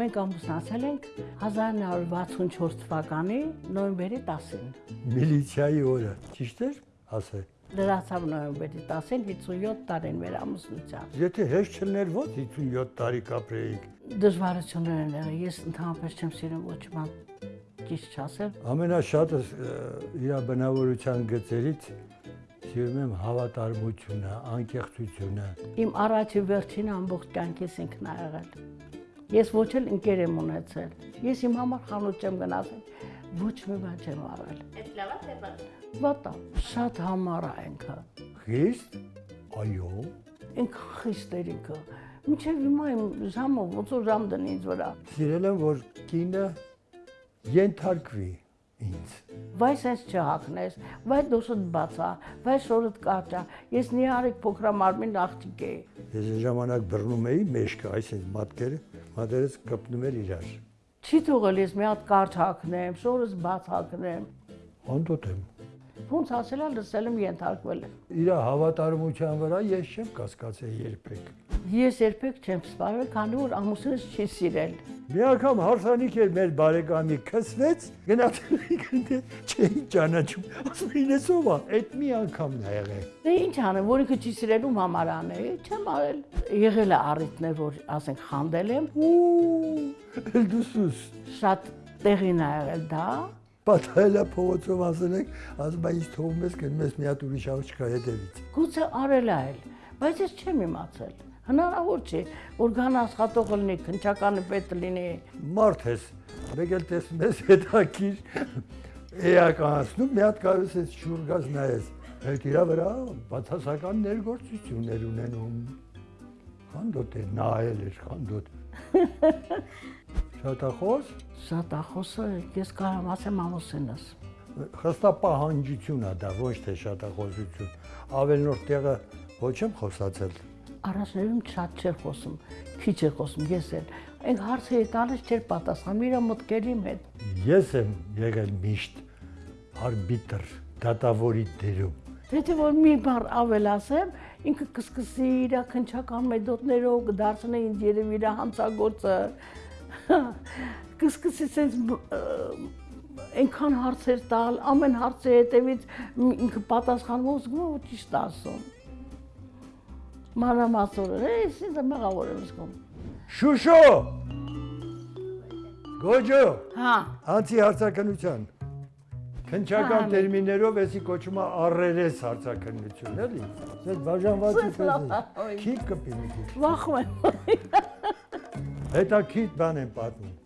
Մենք ամուսնացել ենք 1964 թվականի նոյեմբերի 10-ին։ Միլիցիայի օրը, ճիշտ էր ասել։ Լրացավ նոյեմբերի 10-ին 57 տարին մեր ամուսնության։ Եթե հեշտ չներ ո՞նց 57 տարի կապրեիք։ Դժվարություններ են եղել։ Ես ընդհանրապես չեմ սիրում ոչ ման ճիշտ չասել։ Ամենաշատը իր բնավորության գծերից սիրում եմ հավատարմությունը, անկեղծությունը։ Իմ առաջի վերջին ամբողջ կյանքիս ինքն ա եղել։ Ես ոչ էլ ընկեր եմ ունեցել։ Ես իմ համար խանութ չեմ գնացել, ոչ մի բան չեմ արել։ Այդ լավա թե բան։ Վատա, շատ համառ է ինքը։ Խիստ։ Այո։ Ինքը խիստ էր ինքը։ Մինչև հիմա իմ ժամը ոնց որ ժամ դնի ինձ վրա։ Սիրել եմ, որ կինը ենթարկվի ինձ։ Վայ սենց չհակնես, վայ դոշդ բացա, վայ շորդ կաճա։ Ես նիարիկ փոքրամարմին աղջիկ էի։ Ես այն ժամանակ բռնում էի մեջքը, այսինքն մատկերը, մատերս կպնում էր իրար։ Չի թողել ես մի հատ կարճ հակնեմ, շորս բաց հակնեմ։ Անդոտ եմ։ Ոնց ասելա լսել եմ ենթարկվել եմ։ Իր հավատարմության վրա ես չեմ կասկածել երբեք։ Ես երբեք չեմ սպառել, քանի որ ամուսինս չի սիրել։ Մի անգամ հարսանիք էր մեր բարեկամի քսվեց, գնացել ինքն չէին ճանաչում։ Ասում էին էս ով է, այդ մի անգամն է եղել։ Դե ինչ անեմ, որ ինքը չի սիրելու համար անել, չեմ արել։ Եղել է առիթներ, որ ասենք խանդել եմ, Ու, դուսուս։ շատ տեղին ա եղել դա, Պատահելա փողոցով ասել եք, ասում է ինձ թողում ես գնում ես մի հատ ուրիշ աղջկա հետևից։ գուցե արել ա էլ, բայց ես չեմ իմացել։ Հնարավոր չէ, որ գան աշխատող լինի, քնչականը պետք լինի։ Մարդ ես, մեկ էլ տեսնում ես հետաքրիր էականացնում, մի հատ կարս ես շուրգաս նայես։ Այդ իրա վրա բացասական ներգործություններ ունենում։ Խանդոտ է, նայել էր խանդոտ։ Շատախոս, Շատախոսը ես կարամ ասեմ ամուսինս։ խստապահանջություն է դա, ոչ թե շատախոսություն։ Ավելնորդ տեղը ոչ եմ խոսացել։ Առաջներում շատ չէր խոսում, քիչ էր խոսում, ես էլ։ Այն հարցը ետալից չէր պատասխանում իր մտքերի հետ։ Ես եմ եղել միշտ արբիտր, դատավորի դերում։ Եթե որ մի բառ ավել ասեմ, ինքը կսկսի իր քնչական մեթոդներով կդարձնի ինձ երևի իր հանցագործը։ Կսկսի sense այնքան հարցեր տալ, ամեն հարցի հետևից ինքը պատասխանում ու զգում որ ճիշտ ասում։ Մանրամասոր է, ես ինձ մեղավոր եմ զգում։ Շուշո։ Գոջո, Հա, անցի հարցակնության։ Քնչական տերմիններով էսի կոչում է առերես հարցակնություն, էլի։ Ձեր բաժանվածի պես։ Քիթ կպի մի քիչ։ վախում եմ։ Հետա քիթ բան եմ պատմում։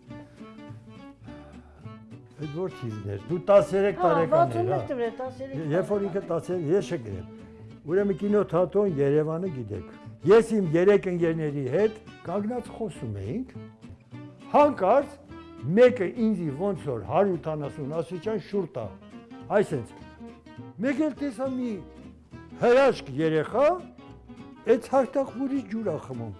Այդ որ թիվներ։ Դու 13 Հա, տարեկան ես, 61 հա։ դրե 13։ Երբ որ ինքը 13 ես չգրեմ։ Ուրեմն կինոթատրոն Երևանը գիտեք։ Ես իմ երեք ընկերների հետ կանգնած խոսում էինք։ Հանկարծ մեկը ինձի ոնց որ 170 աստիճան շուռ տա։ Այսենց մեկ էլ տեսա մի հրաշք երեխա այդ հարտախմուրի ջուրա խմում։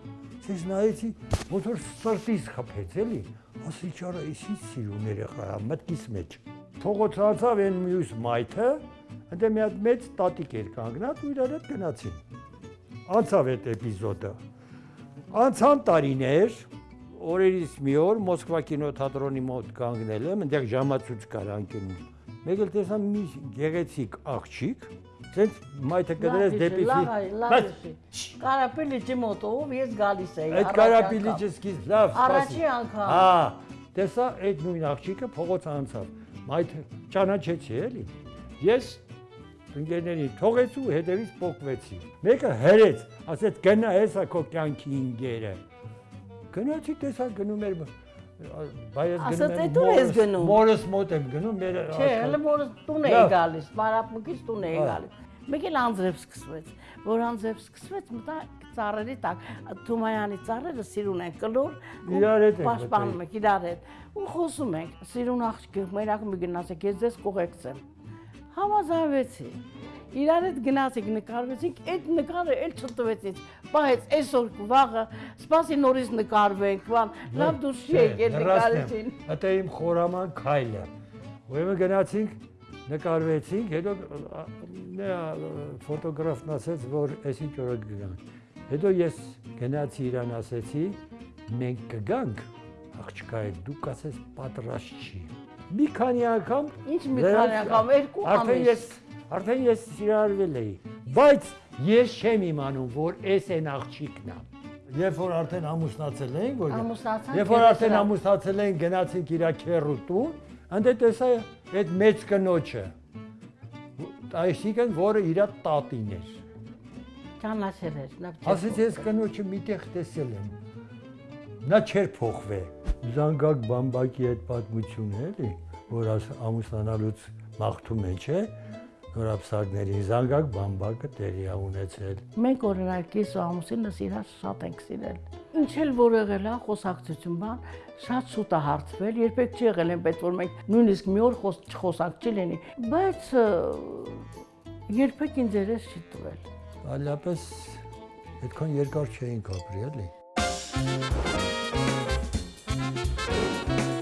Ես նայեցի, ոնց որ սրտից խփեց էլի։ Ասի ճարա, իսի սիրուն երեխա, է, մտքիս մեջ։ Փողոց անցավ այն մյուս մայթը, ընդ մի հատ մեծ տատիկ էր կանգնած ու իրար հետ գնացին։ Անցավ այդ էպիզոդը։ Անցան տարիներ, օրերից մի օր Մոսկվա կինոթատրոնի մոտ կանգնել եմ, այնտեղ ժամացույց կար անկյունում։ Մեկ էլ տեսա մի գեղեցիկ աղջիկ, ցենց մայթը կդրեց դեպի Բայց Կարապելիճի մոտով ես գալիս էի։ Այդ առաջ կարապիլիճը անգամ։ սկիզ լավ, Առաջի սպասի։ անգամ։ Հա, տեսա այդ նույն աղջիկը փողոց անցավ։ Մայթ ճանաչեցի էլի։ Ես ընկերներին թողեցի ու հետևից փոկվեցի։ Մեկը հրեց, ասեց գնա հեսա քո կյանքի ինգերը։ Գնացի տեսա գնում էր Ասաց, գնում «Էդ ուր ես գնում»։ Մորս մոտ եմ գնում մեր Չէ, հələ մորս տուն էի գալիս, մարապմուկից տուն էի գալիս։ Մեկ էլ անձրև սկսվեց, որ անձրև սկսվեց, մտա ծառերի տակ, Թումայանի ծառերը սիրուն են կլոր, Իրար հետ պաշտպանում ենք իրար հետ։ Ու խոսում ենք, սիրուն աղջիկ, մերակ մի գնացեք, ես ձեզ կողեկցեմ։ Համազանվեցի։ Իրար հետ գնացինք, նկարվեցինք, այդ նկարը էլ չտվեց ինձ։ Բայց այսօր վաղը սպասի նորից նկարվենք, բան, լավ դուրս չի եկել նկարեցին։ Դա իմ խորաման քայլը։ Ուրեմն գնացինք, նկարվեցինք, հետո նա ֆոտոգրաֆն ասաց, որ այսինչ օրը կգանք։ Հետո ես գնացի իրան ասեցի, մենք կգանք, աղջկա է դու կասես պատրաստ չի։ Մի քանի անգամ Ինչ մի քանի անգամ երկու Արդեն ամիս։ ես արդեն ես սիրարվել էի, բայց ես չեմ իմանում, որ էս այն աղջիկն է։ Երբ որ արդեն ամուսնացել էինք, որ Ամուսնացանք, Երբ որ արդեն ամուսնացել էինք, գնացինք իր քերու տուն, անդե տեսա այդ մեծ կնոջը։ Այսինքն, որը իր տատին էր։ Ճանաչել էր, նա Ասեց ես կնոջը միտեղ տեսել եմ։ Նա չէր փոխվե։ Զանգակ բամբակի այդ պատմությունը էլի, որ ամուսնանալուց մաղթում է, չէ՞։ Նորապսակների զանգակ բամբակը տեղի ունեցել։ Մենք օրինակ ես ու ամուսինս իրար շատ ենք սիրել։ Ինչ էլ որ եղել է խոսակցություն բան, շատ շուտ է հարցվել, երբեք չի եղել այնպես որ մենք նույնիսկ մի օր խոս չխոսակ չի լինի, բայց երբեք ինձ երես չի տվել։ Այլապես այդքան երկար չէինք ապրի, էլի։ Música